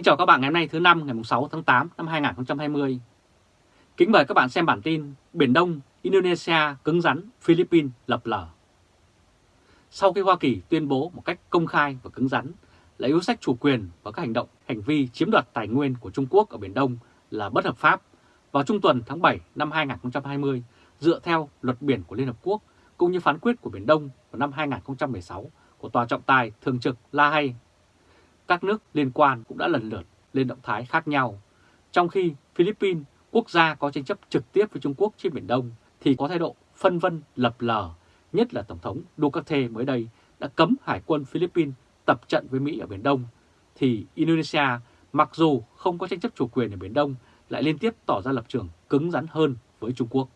Kính chào các bạn ngày hôm nay thứ năm ngày 6 tháng 8 năm 2020. Kính mời các bạn xem bản tin Biển Đông, Indonesia cứng rắn, Philippines lập lờ. Sau khi Hoa Kỳ tuyên bố một cách công khai và cứng rắn là yếu sách chủ quyền và các hành động, hành vi chiếm đoạt tài nguyên của Trung Quốc ở Biển Đông là bất hợp pháp, vào trung tuần tháng 7 năm 2020 dựa theo luật biển của Liên Hợp Quốc cũng như phán quyết của Biển Đông vào năm 2016 của Tòa trọng tài thường trực La Hay các nước liên quan cũng đã lần lượt lên động thái khác nhau. Trong khi Philippines, quốc gia có tranh chấp trực tiếp với Trung Quốc trên Biển Đông, thì có thái độ phân vân lập lờ, nhất là Tổng thống Duterte mới đây đã cấm Hải quân Philippines tập trận với Mỹ ở Biển Đông, thì Indonesia mặc dù không có tranh chấp chủ quyền ở Biển Đông lại liên tiếp tỏ ra lập trường cứng rắn hơn với Trung Quốc.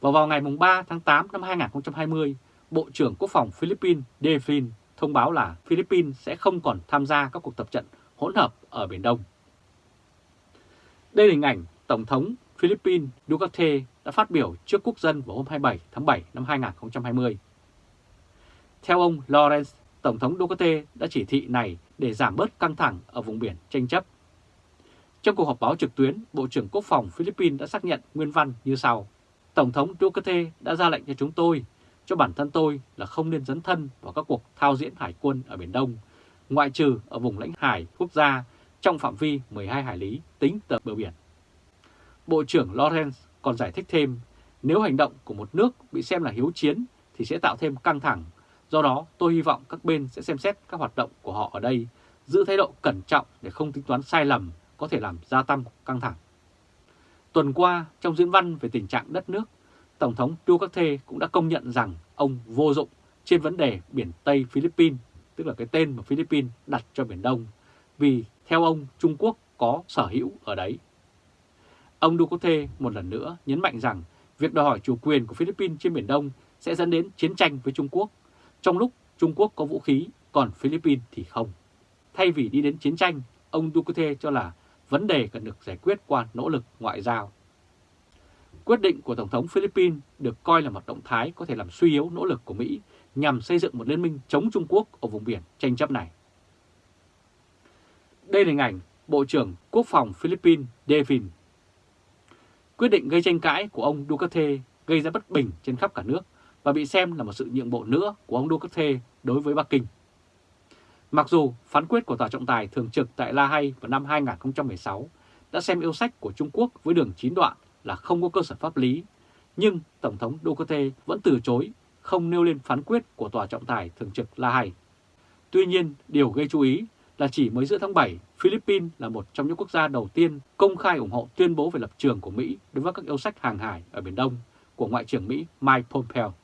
Và vào ngày 3 tháng 8 năm 2020, Bộ trưởng Quốc phòng Philippines Devin thông báo là Philippines sẽ không còn tham gia các cuộc tập trận hỗn hợp ở Biển Đông. Đây là hình ảnh Tổng thống Philippines Duterte đã phát biểu trước quốc dân vào hôm 27 tháng 7 năm 2020. Theo ông Lawrence, Tổng thống Duterte đã chỉ thị này để giảm bớt căng thẳng ở vùng biển tranh chấp. Trong cuộc họp báo trực tuyến, Bộ trưởng Quốc phòng Philippines đã xác nhận nguyên văn như sau. Tổng thống Duterte đã ra lệnh cho chúng tôi cho bản thân tôi là không nên dấn thân vào các cuộc thao diễn hải quân ở Biển Đông, ngoại trừ ở vùng lãnh hải quốc gia trong phạm vi 12 hải lý tính từ bờ biển. Bộ trưởng Lawrence còn giải thích thêm, nếu hành động của một nước bị xem là hiếu chiến thì sẽ tạo thêm căng thẳng, do đó tôi hy vọng các bên sẽ xem xét các hoạt động của họ ở đây, giữ thái độ cẩn trọng để không tính toán sai lầm có thể làm gia tăng căng thẳng. Tuần qua, trong diễn văn về tình trạng đất nước, Tổng thống Duterte cũng đã công nhận rằng ông vô dụng trên vấn đề biển Tây Philippines, tức là cái tên mà Philippines đặt cho Biển Đông, vì theo ông Trung Quốc có sở hữu ở đấy. Ông Duterte một lần nữa nhấn mạnh rằng việc đòi hỏi chủ quyền của Philippines trên Biển Đông sẽ dẫn đến chiến tranh với Trung Quốc, trong lúc Trung Quốc có vũ khí, còn Philippines thì không. Thay vì đi đến chiến tranh, ông Duterte cho là vấn đề cần được giải quyết qua nỗ lực ngoại giao. Quyết định của Tổng thống Philippines được coi là một động thái có thể làm suy yếu nỗ lực của Mỹ nhằm xây dựng một liên minh chống Trung Quốc ở vùng biển tranh chấp này. Đây là hình ảnh Bộ trưởng Quốc phòng Philippines Devin. Quyết định gây tranh cãi của ông Duterte gây ra bất bình trên khắp cả nước và bị xem là một sự nhượng bộ nữa của ông Duterte đối với Bắc Kinh. Mặc dù phán quyết của Tòa trọng tài thường trực tại La Hay vào năm 2016 đã xem yêu sách của Trung Quốc với đường chín đoạn là không có cơ sở pháp lý, nhưng Tổng thống Duterte vẫn từ chối không nêu lên phán quyết của Tòa trọng tài thường trực La Hay. Tuy nhiên, điều gây chú ý là chỉ mới giữa tháng 7, Philippines là một trong những quốc gia đầu tiên công khai ủng hộ tuyên bố về lập trường của Mỹ đối với các yêu sách hàng hải ở Biển Đông của Ngoại trưởng Mỹ Mike Pompeo.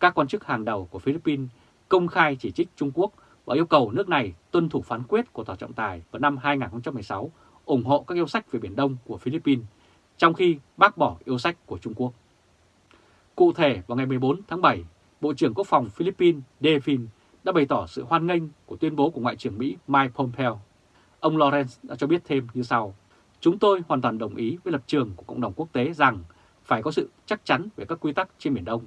Các quan chức hàng đầu của Philippines công khai chỉ trích Trung Quốc và yêu cầu nước này tuân thủ phán quyết của Tòa trọng tài vào năm 2016 ủng hộ các yêu sách về Biển Đông của Philippines trong khi bác bỏ yêu sách của Trung Quốc. Cụ thể vào ngày 14 tháng 7, Bộ trưởng Quốc phòng Philippines Devin đã bày tỏ sự hoan nghênh của tuyên bố của Ngoại trưởng Mỹ Mike Pompeo. Ông Lawrence đã cho biết thêm như sau. Chúng tôi hoàn toàn đồng ý với lập trường của cộng đồng quốc tế rằng phải có sự chắc chắn về các quy tắc trên Biển Đông.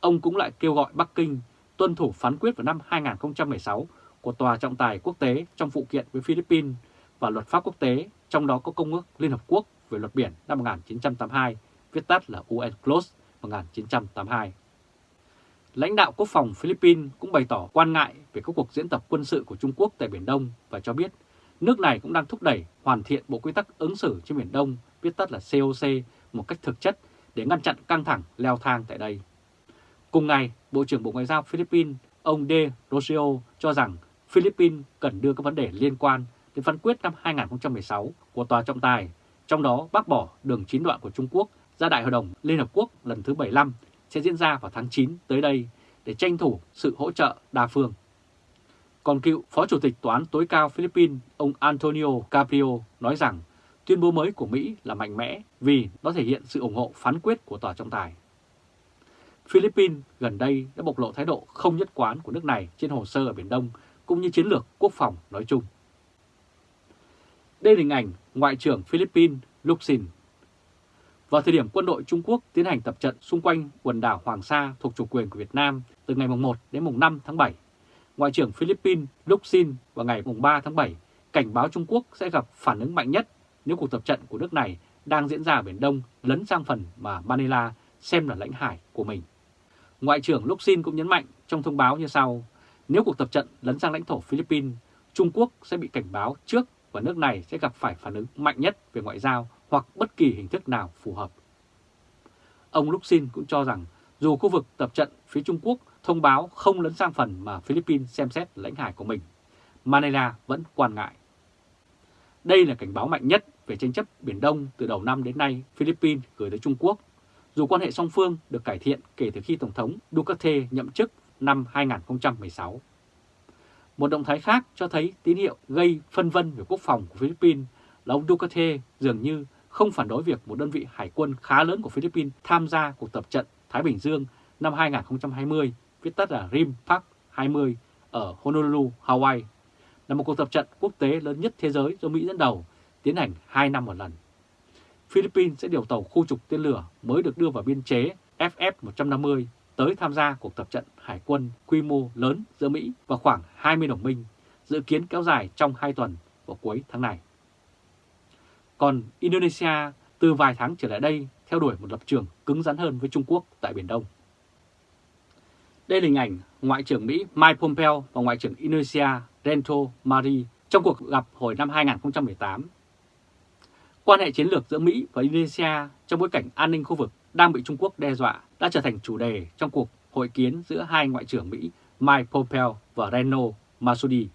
Ông cũng lại kêu gọi Bắc Kinh tuân thủ phán quyết vào năm 2016 của Tòa trọng tài quốc tế trong phụ kiện với Philippines và luật pháp quốc tế, trong đó có Công ước Liên Hợp Quốc về luật biển năm 1982, viết tắt là UNCLOS 1982. Lãnh đạo quốc phòng Philippines cũng bày tỏ quan ngại về các cuộc diễn tập quân sự của Trung Quốc tại Biển Đông và cho biết nước này cũng đang thúc đẩy hoàn thiện bộ quy tắc ứng xử trên Biển Đông, viết tắt là COC, một cách thực chất để ngăn chặn căng thẳng leo thang tại đây. Cùng ngày, Bộ trưởng Bộ Ngoại giao Philippines ông De Rosio cho rằng Philippines cần đưa các vấn đề liên quan đến phán quyết năm 2016 của Tòa trọng tài trong đó, bác bỏ đường chín đoạn của Trung Quốc ra Đại hội đồng Liên Hợp Quốc lần thứ 75 sẽ diễn ra vào tháng 9 tới đây để tranh thủ sự hỗ trợ đa phương. Còn cựu Phó Chủ tịch Tòa án tối cao Philippines, ông Antonio Caprio nói rằng tuyên bố mới của Mỹ là mạnh mẽ vì nó thể hiện sự ủng hộ phán quyết của tòa trọng tài. Philippines gần đây đã bộc lộ thái độ không nhất quán của nước này trên hồ sơ ở Biển Đông cũng như chiến lược quốc phòng nói chung. Đây là hình ảnh Ngoại trưởng Philippines Luxin. Vào thời điểm quân đội Trung Quốc tiến hành tập trận xung quanh quần đảo Hoàng Sa thuộc chủ quyền của Việt Nam từ ngày 1 đến mùng 5 tháng 7, Ngoại trưởng Philippines Luxin vào ngày mùng 3 tháng 7 cảnh báo Trung Quốc sẽ gặp phản ứng mạnh nhất nếu cuộc tập trận của nước này đang diễn ra ở Biển Đông lấn sang phần mà Manila xem là lãnh hải của mình. Ngoại trưởng Luxin cũng nhấn mạnh trong thông báo như sau, nếu cuộc tập trận lấn sang lãnh thổ Philippines, Trung Quốc sẽ bị cảnh báo trước và nước này sẽ gặp phải phản ứng mạnh nhất về ngoại giao hoặc bất kỳ hình thức nào phù hợp. Ông Luxin cũng cho rằng dù khu vực tập trận phía Trung Quốc thông báo không lấn sang phần mà Philippines xem xét lãnh hải của mình, Manila vẫn quan ngại. Đây là cảnh báo mạnh nhất về tranh chấp Biển Đông từ đầu năm đến nay Philippines gửi tới Trung Quốc, dù quan hệ song phương được cải thiện kể từ khi Tổng thống Duterte nhậm chức năm 2016. Một động thái khác cho thấy tín hiệu gây phân vân về quốc phòng của Philippines là ông Duterte dường như không phản đối việc một đơn vị hải quân khá lớn của Philippines tham gia cuộc tập trận Thái Bình Dương năm 2020, viết tắt là RIM Park 20 ở Honolulu, Hawaii, là một cuộc tập trận quốc tế lớn nhất thế giới do Mỹ dẫn đầu, tiến hành 2 năm một lần. Philippines sẽ điều tàu khu trục tên lửa mới được đưa vào biên chế FF-150 tới tham gia cuộc tập trận hải quân quy mô lớn giữa Mỹ và khoảng 20 đồng minh, dự kiến kéo dài trong 2 tuần vào cuối tháng này. Còn Indonesia từ vài tháng trở lại đây theo đuổi một lập trường cứng rắn hơn với Trung Quốc tại Biển Đông. Đây là hình ảnh Ngoại trưởng Mỹ Mike Pompeo và Ngoại trưởng Indonesia Rento Mari trong cuộc gặp hồi năm 2018. Quan hệ chiến lược giữa Mỹ và Indonesia trong bối cảnh an ninh khu vực đang bị Trung Quốc đe dọa đã trở thành chủ đề trong cuộc hội kiến giữa hai Ngoại trưởng Mỹ Mike Pompeo và Reno Masudi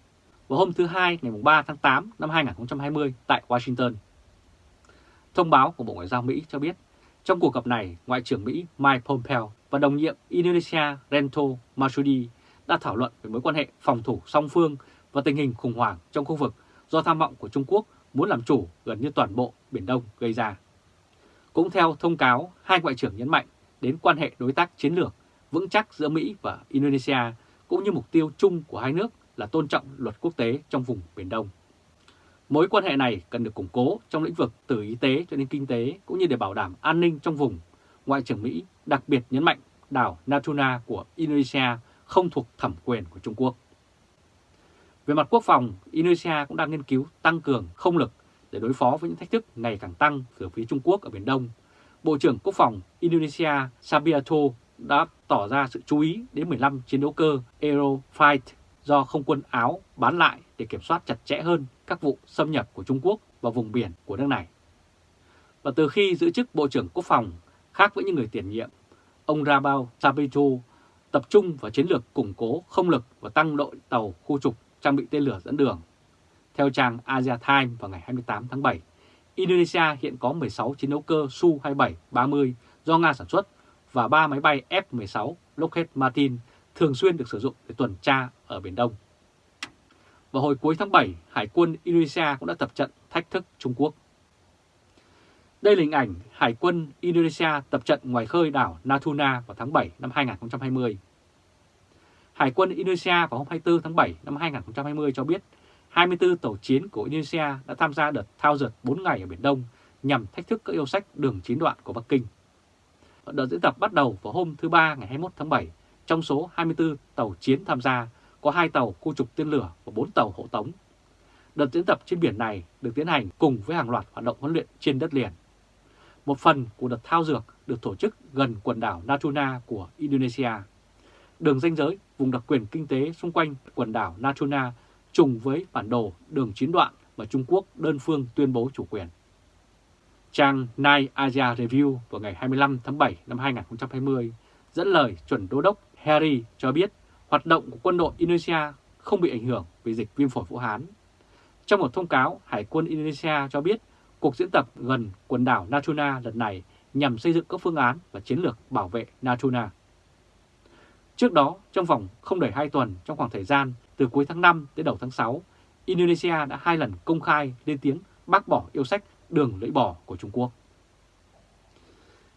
vào hôm thứ Hai ngày 3 tháng 8 năm 2020 tại Washington. Thông báo của Bộ Ngoại giao Mỹ cho biết, trong cuộc gặp này, Ngoại trưởng Mỹ Mike Pompeo và đồng nhiệm Indonesia Rento Masudi đã thảo luận về mối quan hệ phòng thủ song phương và tình hình khủng hoảng trong khu vực do tham vọng của Trung Quốc muốn làm chủ gần như toàn bộ Biển Đông gây ra. Cũng theo thông cáo, hai ngoại trưởng nhấn mạnh đến quan hệ đối tác chiến lược vững chắc giữa Mỹ và Indonesia cũng như mục tiêu chung của hai nước là tôn trọng luật quốc tế trong vùng Biển Đông. Mối quan hệ này cần được củng cố trong lĩnh vực từ y tế cho đến kinh tế cũng như để bảo đảm an ninh trong vùng. Ngoại trưởng Mỹ đặc biệt nhấn mạnh đảo Natuna của Indonesia không thuộc thẩm quyền của Trung Quốc. Về mặt quốc phòng, Indonesia cũng đang nghiên cứu tăng cường không lực để đối phó với những thách thức ngày càng tăng từ phía Trung Quốc ở Biển Đông. Bộ trưởng Quốc phòng Indonesia Sabiato đã tỏ ra sự chú ý đến 15 chiến đấu cơ Aerofight do không quân Áo bán lại để kiểm soát chặt chẽ hơn các vụ xâm nhập của Trung Quốc vào vùng biển của nước này. Và từ khi giữ chức Bộ trưởng Quốc phòng, khác với những người tiền nhiệm, ông Rabao Sabito tập trung vào chiến lược củng cố không lực và tăng đội tàu khu trục trang bị tên lửa dẫn đường. Theo trang Asia Times vào ngày 28 tháng 7, Indonesia hiện có 16 chiến đấu cơ Su-27-30 do Nga sản xuất và 3 máy bay F-16 Lockheed Martin thường xuyên được sử dụng để tuần tra ở Biển Đông. Vào hồi cuối tháng 7, Hải quân Indonesia cũng đã tập trận thách thức Trung Quốc. Đây là hình ảnh Hải quân Indonesia tập trận ngoài khơi đảo Natuna vào tháng 7 năm 2020. Hải quân Indonesia vào hôm 24 tháng 7 năm 2020 cho biết 24 tàu chiến của Indonesia đã tham gia đợt thao dượt 4 ngày ở Biển Đông nhằm thách thức các yêu sách đường chín đoạn của Bắc Kinh. Đợt diễn tập bắt đầu vào hôm thứ Ba ngày 21 tháng 7. Trong số 24 tàu chiến tham gia, có 2 tàu khu trục tên lửa và 4 tàu hộ tống. Đợt diễn tập trên biển này được tiến hành cùng với hàng loạt hoạt động huấn luyện trên đất liền. Một phần của đợt thao dược được tổ chức gần quần đảo Natuna của Indonesia. Đường ranh giới vùng đặc quyền kinh tế xung quanh quần đảo Natuna trùng với bản đồ đường chín đoạn mà Trung Quốc đơn phương tuyên bố chủ quyền. Trang Night Asia Review vào ngày 25 tháng 7 năm 2020 dẫn lời chuẩn đô đốc Harry cho biết hoạt động của quân đội Indonesia không bị ảnh hưởng vì dịch viêm phổi Vũ Hán. Trong một thông cáo, Hải quân Indonesia cho biết cuộc diễn tập gần quần đảo Natuna lần này nhằm xây dựng các phương án và chiến lược bảo vệ Natuna. Trước đó, trong vòng không đầy 2 tuần trong khoảng thời gian từ cuối tháng 5 đến đầu tháng 6, Indonesia đã hai lần công khai lên tiếng bác bỏ yêu sách đường lưỡi bò của Trung Quốc.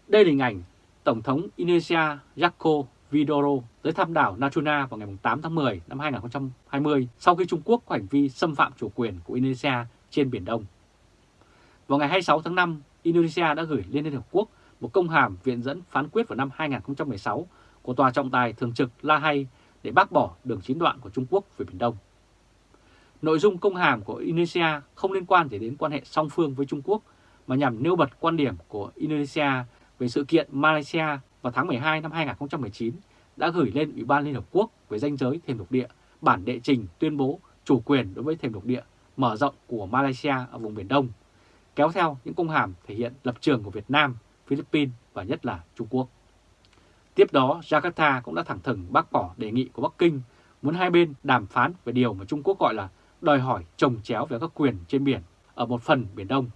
Đây là hình ảnh Tổng thống Indonesia Joko Widodo tới thăm đảo Natuna vào ngày 8 tháng 10 năm 2020 sau khi Trung Quốc có hành vi xâm phạm chủ quyền của Indonesia trên Biển Đông. Vào ngày 26 tháng 5, Indonesia đã gửi lên Liên Hợp Quốc một công hàm viện dẫn phán quyết vào năm 2016 của Tòa trọng tài thường trực La Hay để bác bỏ đường chín đoạn của Trung Quốc về Biển Đông. Nội dung công hàm của Indonesia không liên quan gì đến quan hệ song phương với Trung Quốc mà nhằm nêu bật quan điểm của Indonesia về sự kiện Malaysia vào tháng 12 năm 2019 đã gửi lên Ủy ban Liên Hợp Quốc về danh giới thềm lục địa bản đệ trình tuyên bố chủ quyền đối với thềm lục địa mở rộng của Malaysia ở vùng Biển Đông, kéo theo những công hàm thể hiện lập trường của Việt Nam, Philippines và nhất là Trung Quốc. Tiếp đó, Jakarta cũng đã thẳng thừng bác bỏ đề nghị của Bắc Kinh muốn hai bên đàm phán về điều mà Trung Quốc gọi là đòi hỏi trồng chéo về các quyền trên biển ở một phần Biển Đông.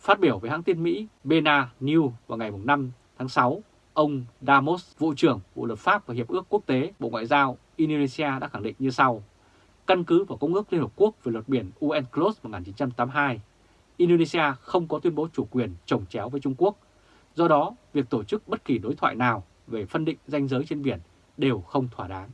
Phát biểu với hãng tin Mỹ Bena News vào ngày 5 tháng 6, ông Damos, Vụ trưởng Vụ luật pháp và Hiệp ước Quốc tế Bộ Ngoại giao Indonesia đã khẳng định như sau. Căn cứ vào Công ước Liên Hợp Quốc về luật biển UNCLOS 1982, Indonesia không có tuyên bố chủ quyền trồng chéo với Trung Quốc. Do đó, việc tổ chức bất kỳ đối thoại nào về phân định ranh giới trên biển đều không thỏa đáng.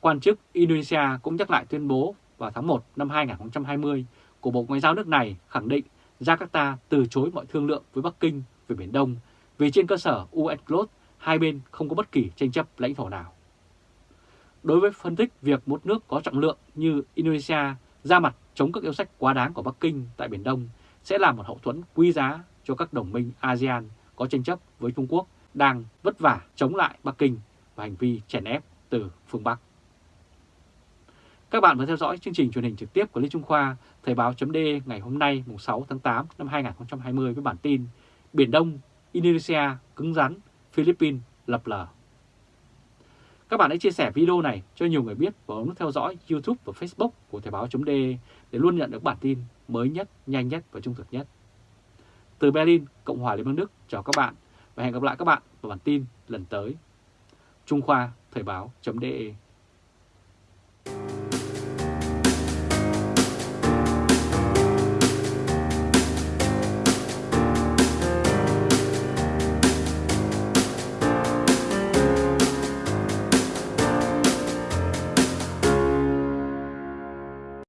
Quan chức Indonesia cũng nhắc lại tuyên bố vào tháng 1 năm 2020 của Bộ Ngoại giao nước này khẳng định Jakarta từ chối mọi thương lượng với Bắc Kinh về Biển Đông vì trên cơ sở UNCLOS hai bên không có bất kỳ tranh chấp lãnh thổ nào. Đối với phân tích việc một nước có trọng lượng như Indonesia ra mặt chống các yêu sách quá đáng của Bắc Kinh tại Biển Đông sẽ là một hậu thuẫn quý giá cho các đồng minh ASEAN có tranh chấp với Trung Quốc đang vất vả chống lại Bắc Kinh và hành vi chèn ép từ phương Bắc. Các bạn vừa theo dõi chương trình truyền hình trực tiếp của Lê Trung Khoa, Thời báo chấm ngày hôm nay mùng 6 tháng 8 năm 2020 với bản tin Biển Đông, Indonesia cứng rắn, Philippines lập lờ. Các bạn hãy chia sẻ video này cho nhiều người biết và ấn theo dõi YouTube và Facebook của Thời Báo .d để luôn nhận được bản tin mới nhất, nhanh nhất và trung thực nhất. Từ Berlin, Cộng hòa Liên bang Đức, chào các bạn và hẹn gặp lại các bạn vào bản tin lần tới. Trung Khoa Thời báo.de